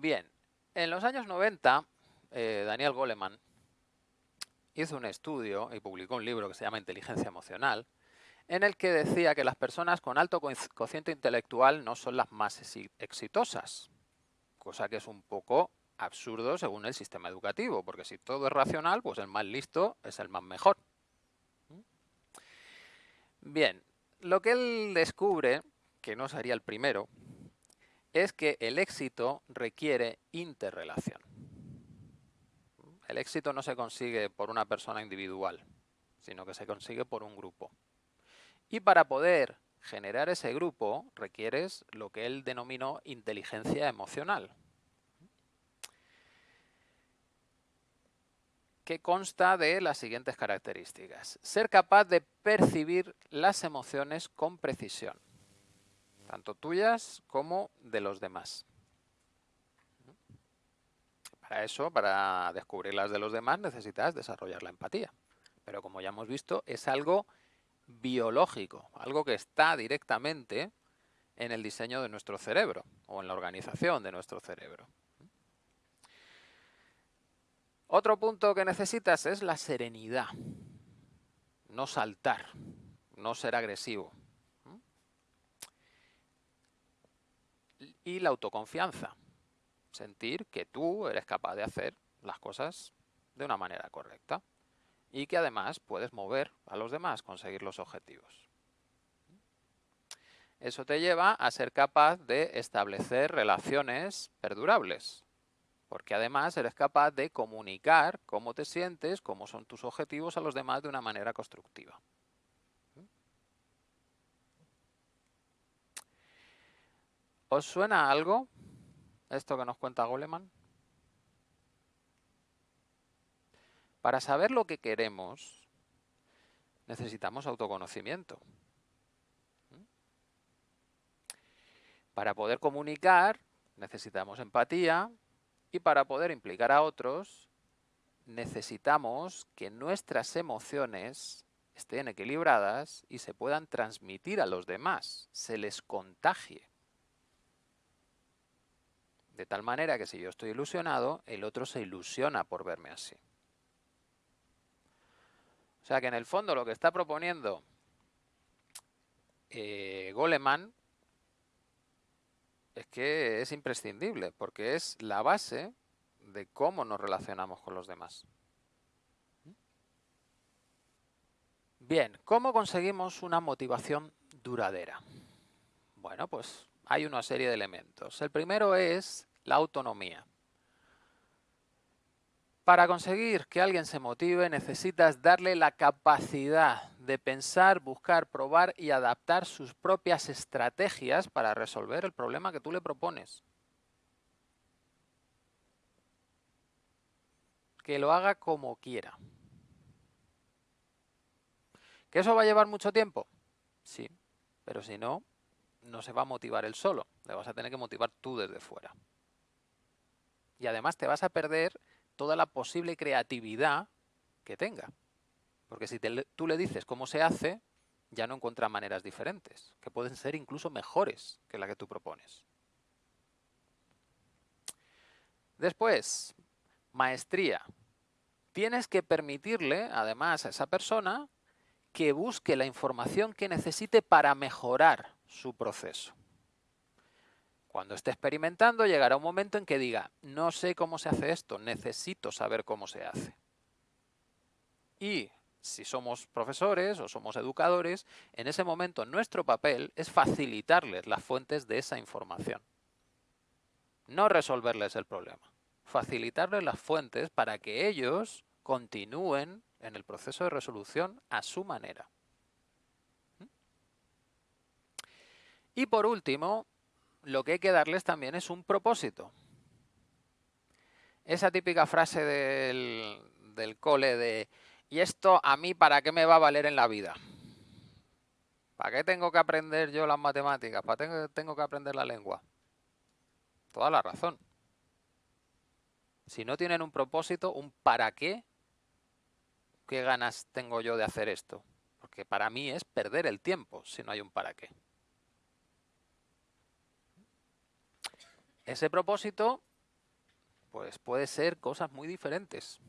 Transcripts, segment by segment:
Bien, en los años 90, eh, Daniel Goleman hizo un estudio y publicó un libro que se llama Inteligencia Emocional, en el que decía que las personas con alto cociente intelectual no son las más exitosas, cosa que es un poco absurdo según el sistema educativo, porque si todo es racional, pues el más listo es el más mejor. Bien, lo que él descubre, que no sería el primero, es que el éxito requiere interrelación. El éxito no se consigue por una persona individual, sino que se consigue por un grupo. Y para poder generar ese grupo requieres lo que él denominó inteligencia emocional. que consta de las siguientes características. Ser capaz de percibir las emociones con precisión, tanto tuyas como de los demás. Para eso, para descubrir las de los demás, necesitas desarrollar la empatía. Pero como ya hemos visto, es algo biológico, algo que está directamente en el diseño de nuestro cerebro o en la organización de nuestro cerebro. Otro punto que necesitas es la serenidad, no saltar, no ser agresivo. Y la autoconfianza, sentir que tú eres capaz de hacer las cosas de una manera correcta y que además puedes mover a los demás, conseguir los objetivos. Eso te lleva a ser capaz de establecer relaciones perdurables, porque además eres capaz de comunicar cómo te sientes, cómo son tus objetivos a los demás de una manera constructiva. ¿Os suena algo esto que nos cuenta Goleman? Para saber lo que queremos, necesitamos autoconocimiento. Para poder comunicar, necesitamos empatía y para poder implicar a otros, necesitamos que nuestras emociones estén equilibradas y se puedan transmitir a los demás, se les contagie. De tal manera que si yo estoy ilusionado, el otro se ilusiona por verme así. O sea que en el fondo lo que está proponiendo eh, Goleman es que es imprescindible, porque es la base de cómo nos relacionamos con los demás. Bien, ¿cómo conseguimos una motivación duradera? Bueno, pues hay una serie de elementos. El primero es la autonomía. Para conseguir que alguien se motive necesitas darle la capacidad de pensar, buscar, probar y adaptar sus propias estrategias para resolver el problema que tú le propones. Que lo haga como quiera. ¿Que eso va a llevar mucho tiempo? Sí, pero si no, no se va a motivar él solo. Le vas a tener que motivar tú desde fuera. Y además te vas a perder toda la posible creatividad que tenga. Porque si tú le dices cómo se hace, ya no encuentra maneras diferentes, que pueden ser incluso mejores que la que tú propones. Después, maestría. Tienes que permitirle, además, a esa persona que busque la información que necesite para mejorar su proceso. Cuando esté experimentando llegará un momento en que diga, no sé cómo se hace esto, necesito saber cómo se hace. Y si somos profesores o somos educadores, en ese momento nuestro papel es facilitarles las fuentes de esa información. No resolverles el problema, facilitarles las fuentes para que ellos continúen en el proceso de resolución a su manera. Y por último, lo que hay que darles también es un propósito. Esa típica frase del, del cole de ¿y esto a mí para qué me va a valer en la vida? ¿Para qué tengo que aprender yo las matemáticas? ¿Para qué tengo que aprender la lengua? Toda la razón. Si no tienen un propósito, un para qué, ¿qué ganas tengo yo de hacer esto? Porque para mí es perder el tiempo si no hay un para qué. Ese propósito pues puede ser cosas muy diferentes.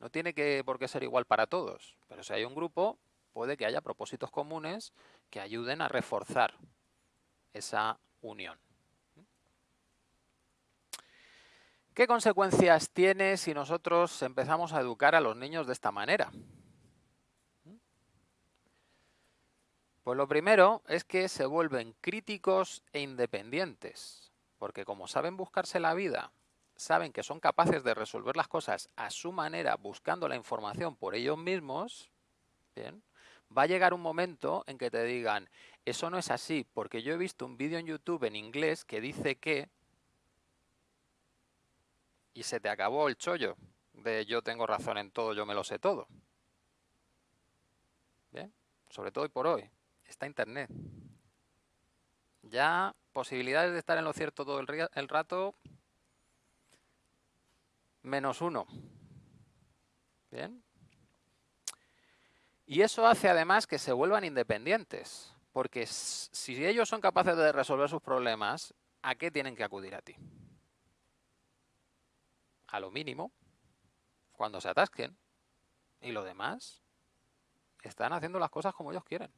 No tiene que por qué ser igual para todos, pero si hay un grupo, puede que haya propósitos comunes que ayuden a reforzar esa unión. ¿Qué consecuencias tiene si nosotros empezamos a educar a los niños de esta manera? Pues lo primero es que se vuelven críticos e independientes, porque como saben buscarse la vida, saben que son capaces de resolver las cosas a su manera, buscando la información por ellos mismos, ¿bien? va a llegar un momento en que te digan, eso no es así, porque yo he visto un vídeo en YouTube en inglés que dice que y se te acabó el chollo de yo tengo razón en todo, yo me lo sé todo. ¿Bien? Sobre todo y por hoy, está Internet. Ya posibilidades de estar en lo cierto todo el, rato, menos uno. ¿Bien? Y eso hace además que se vuelvan independientes, porque si ellos son capaces de resolver sus problemas, ¿a qué tienen que acudir a ti? a lo mínimo cuando se atasquen. Y lo demás, están haciendo las cosas como ellos quieren.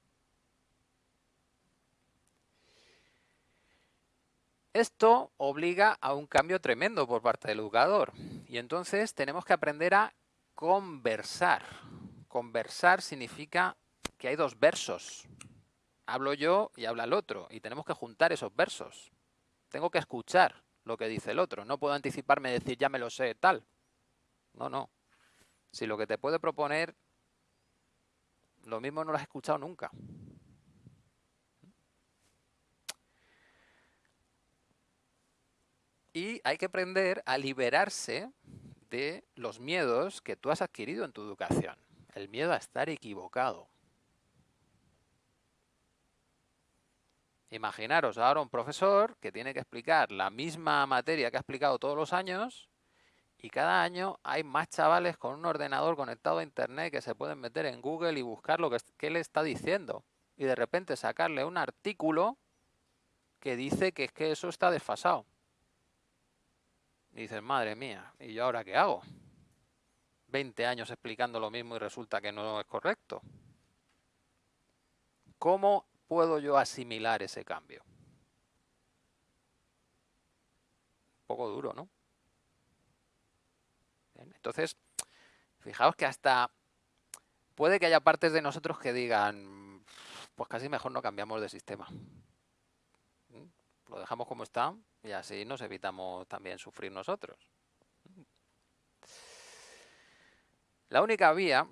Esto obliga a un cambio tremendo por parte del educador. Y entonces tenemos que aprender a conversar. Conversar significa que hay dos versos. Hablo yo y habla el otro. Y tenemos que juntar esos versos. Tengo que escuchar lo que dice el otro. No puedo anticiparme y decir, ya me lo sé, tal. No, no. Si lo que te puede proponer, lo mismo no lo has escuchado nunca. Y hay que aprender a liberarse de los miedos que tú has adquirido en tu educación. El miedo a estar equivocado. Imaginaros ahora un profesor que tiene que explicar la misma materia que ha explicado todos los años y cada año hay más chavales con un ordenador conectado a internet que se pueden meter en Google y buscar lo que, que le está diciendo. Y de repente sacarle un artículo que dice que es que eso está desfasado. Y dices, madre mía, ¿y yo ahora qué hago? 20 años explicando lo mismo y resulta que no es correcto. ¿Cómo puedo yo asimilar ese cambio? Un poco duro, ¿no? entonces, fijaos que hasta puede que haya partes de nosotros que digan, pues casi mejor no cambiamos de sistema. Lo dejamos como está y así nos evitamos también sufrir nosotros. La única vía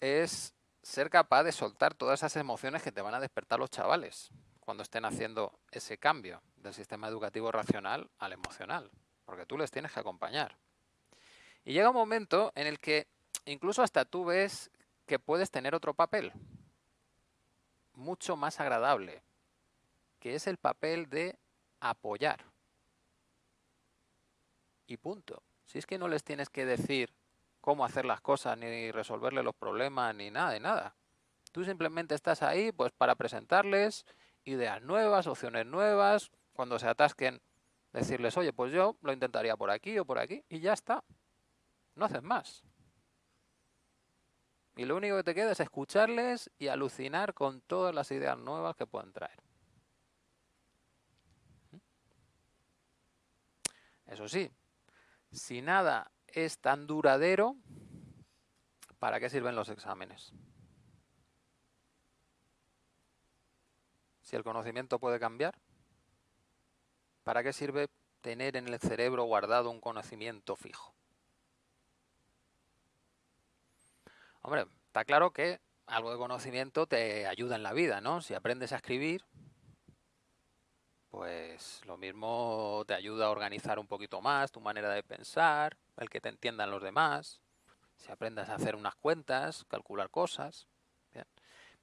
es ser capaz de soltar todas esas emociones que te van a despertar los chavales cuando estén haciendo ese cambio del sistema educativo racional al emocional, porque tú les tienes que acompañar. Y llega un momento en el que incluso hasta tú ves que puedes tener otro papel, mucho más agradable, que es el papel de apoyar. Y punto. Si es que no les tienes que decir cómo hacer las cosas, ni resolverle los problemas, ni nada de nada. Tú simplemente estás ahí pues para presentarles ideas nuevas, opciones nuevas, cuando se atasquen, decirles, oye, pues yo lo intentaría por aquí o por aquí, y ya está. No haces más. Y lo único que te queda es escucharles y alucinar con todas las ideas nuevas que pueden traer. Eso sí, si nada es tan duradero, ¿para qué sirven los exámenes? Si el conocimiento puede cambiar, ¿para qué sirve tener en el cerebro guardado un conocimiento fijo? Hombre, está claro que algo de conocimiento te ayuda en la vida, ¿no? Si aprendes a escribir, pues lo mismo te ayuda a organizar un poquito más tu manera de pensar, el que te entiendan los demás, si aprendas a hacer unas cuentas, calcular cosas.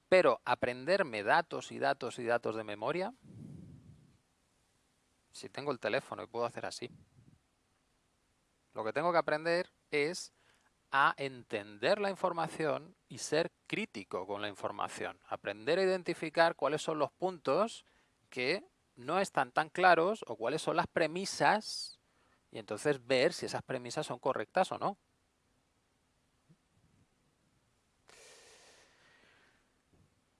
Pero aprenderme datos y datos y datos de memoria, si tengo el teléfono y puedo hacer así. Lo que tengo que aprender es a entender la información y ser crítico con la información. Aprender a identificar cuáles son los puntos que no están tan claros o cuáles son las premisas y entonces ver si esas premisas son correctas o no.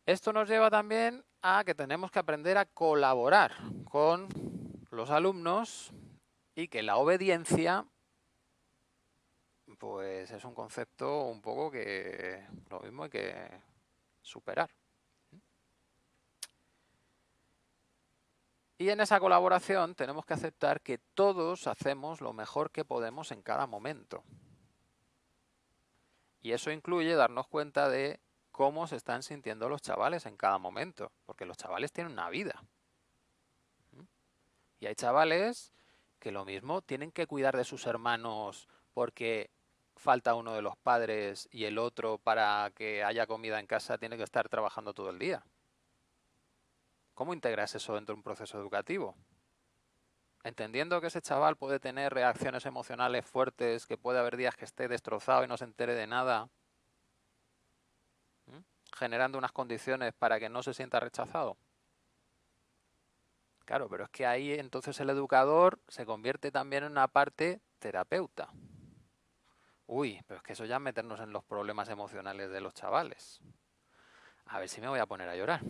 Esto nos lleva también a que tenemos que aprender a colaborar con los alumnos y que la obediencia pues es un concepto un poco que lo mismo hay que superar. Y en esa colaboración tenemos que aceptar que todos hacemos lo mejor que podemos en cada momento. Y eso incluye darnos cuenta de cómo se están sintiendo los chavales en cada momento, porque los chavales tienen una vida. Y hay chavales que lo mismo tienen que cuidar de sus hermanos porque falta uno de los padres y el otro para que haya comida en casa tiene que estar trabajando todo el día. ¿Cómo integras eso dentro de un proceso educativo? Entendiendo que ese chaval puede tener reacciones emocionales fuertes, que puede haber días que esté destrozado y no se entere de nada, generando unas condiciones para que no se sienta rechazado. Claro, pero es que ahí entonces el educador se convierte también en una parte terapeuta. Uy, pero es que eso ya es meternos en los problemas emocionales de los chavales. A ver si me voy a poner a llorar.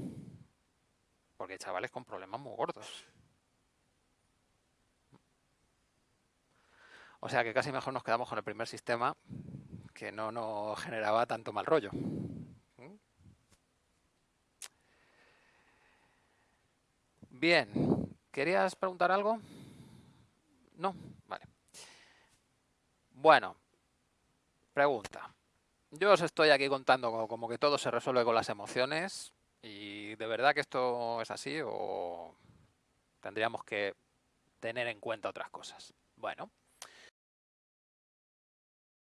Porque chavales con problemas muy gordos. O sea que casi mejor nos quedamos con el primer sistema que no nos generaba tanto mal rollo. Bien, ¿querías preguntar algo? No, vale. Bueno, pregunta. Yo os estoy aquí contando como que todo se resuelve con las emociones y de verdad que esto es así o tendríamos que tener en cuenta otras cosas. Bueno,